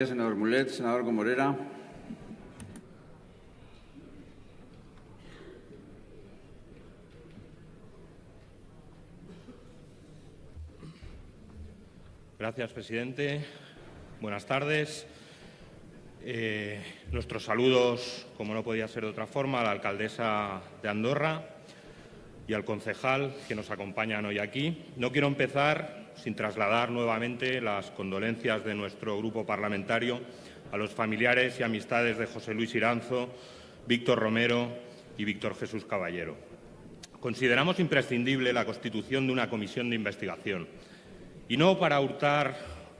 Senador Mulet, senador Gomorera. Gracias, presidente. Buenas tardes. Eh, nuestros saludos, como no podía ser de otra forma, a la alcaldesa de Andorra y al concejal que nos acompañan hoy aquí. No quiero empezar sin trasladar nuevamente las condolencias de nuestro grupo parlamentario a los familiares y amistades de José Luis Iranzo, Víctor Romero y Víctor Jesús Caballero. Consideramos imprescindible la constitución de una comisión de investigación, y no para hurtar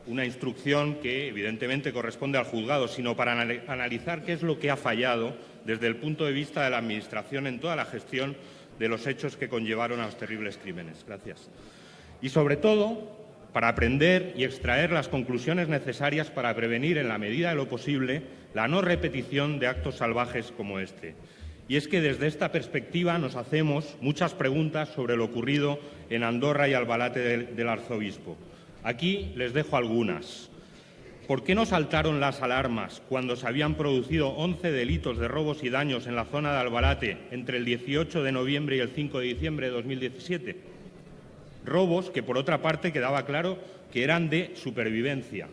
una instrucción que evidentemente corresponde al juzgado, sino para analizar qué es lo que ha fallado desde el punto de vista de la Administración en toda la gestión de los hechos que conllevaron a los terribles crímenes. Gracias y, sobre todo, para aprender y extraer las conclusiones necesarias para prevenir, en la medida de lo posible, la no repetición de actos salvajes como este. Y es que desde esta perspectiva nos hacemos muchas preguntas sobre lo ocurrido en Andorra y Albalate del, arzobispo. Aquí les dejo algunas. ¿Por qué no saltaron las alarmas cuando se habían producido 11 delitos de robos y daños en la zona de Albalate entre el 18 de noviembre y el 5 de diciembre de 2017? Robos que, por otra parte, quedaba claro que eran de supervivencia.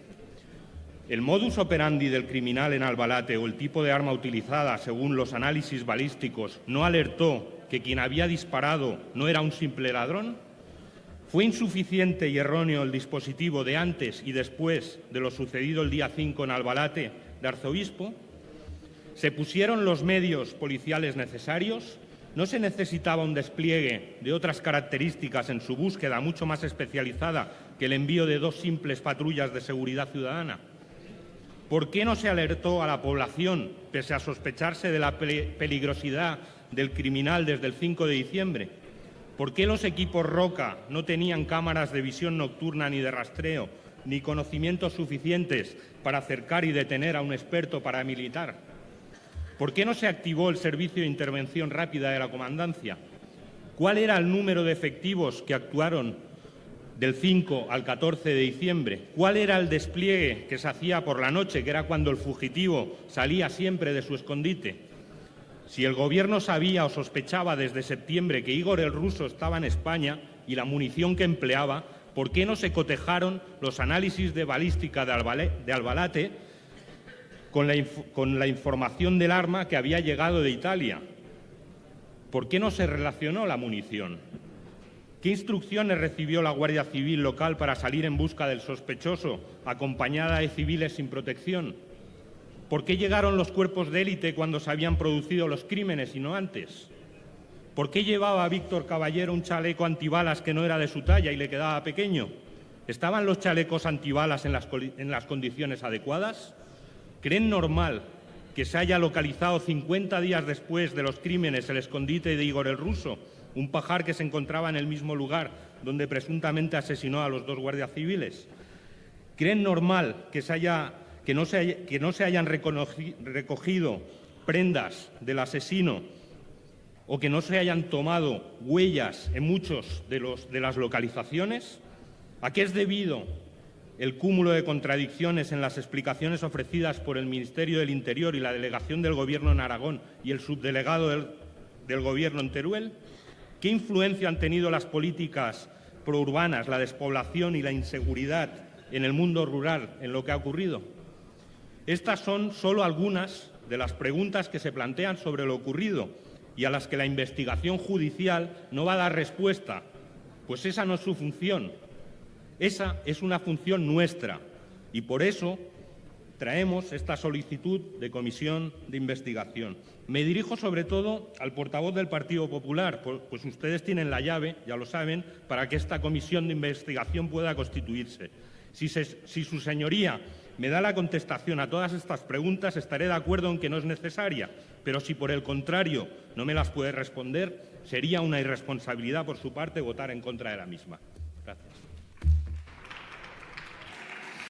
El modus operandi del criminal en Albalate o el tipo de arma utilizada, según los análisis balísticos, no alertó que quien había disparado no era un simple ladrón? ¿Fue insuficiente y erróneo el dispositivo de antes y después de lo sucedido el día 5 en Albalate de Arzobispo? ¿Se pusieron los medios policiales necesarios? ¿No se necesitaba un despliegue de otras características en su búsqueda mucho más especializada que el envío de dos simples patrullas de seguridad ciudadana? ¿Por qué no se alertó a la población, pese a sospecharse de la peligrosidad del criminal desde el 5 de diciembre? ¿Por qué los equipos Roca no tenían cámaras de visión nocturna ni de rastreo, ni conocimientos suficientes para acercar y detener a un experto paramilitar? ¿Por qué no se activó el servicio de intervención rápida de la comandancia? ¿Cuál era el número de efectivos que actuaron del 5 al 14 de diciembre? ¿Cuál era el despliegue que se hacía por la noche, que era cuando el fugitivo salía siempre de su escondite? Si el Gobierno sabía o sospechaba desde septiembre que Igor el Ruso estaba en España y la munición que empleaba, ¿por qué no se cotejaron los análisis de balística de Albalate con la, información del arma que había llegado de Italia. ¿Por qué no se relacionó la munición? ¿Qué instrucciones recibió la Guardia Civil local para salir en busca del sospechoso, acompañada de civiles sin protección? ¿Por qué llegaron los cuerpos de élite cuando se habían producido los crímenes y no antes? ¿Por qué llevaba a Víctor Caballero un chaleco antibalas que no era de su talla y le quedaba pequeño? ¿Estaban los chalecos antibalas en las, en las condiciones adecuadas? ¿Creen normal que se haya localizado 50 días después de los crímenes el escondite de Igor el Ruso, un pajar que se encontraba en el mismo lugar donde presuntamente asesinó a los dos guardias civiles? ¿Creen normal que, no, se hayan recogido prendas del asesino o que no se hayan tomado huellas en muchos de, de las localizaciones? ¿A qué es debido el cúmulo de contradicciones en las explicaciones ofrecidas por el Ministerio del Interior y la delegación del Gobierno en Aragón y el subdelegado del, Gobierno en Teruel? ¿Qué influencia han tenido las políticas prourbanas, la despoblación y la inseguridad en el mundo rural en lo que ha ocurrido? Estas son solo algunas de las preguntas que se plantean sobre lo ocurrido y a las que la investigación judicial no va a dar respuesta, pues esa no es su función. Esa es una función nuestra y por eso traemos esta solicitud de comisión de investigación. Me dirijo sobre todo al portavoz del Partido Popular, pues ustedes tienen la llave, ya lo saben, para que esta comisión de investigación pueda constituirse. Si, si su señoría me da la contestación a todas estas preguntas, estaré de acuerdo en que no es necesaria, pero si por el contrario no me las puede responder, sería una irresponsabilidad por su parte votar en contra de la misma. Gracias.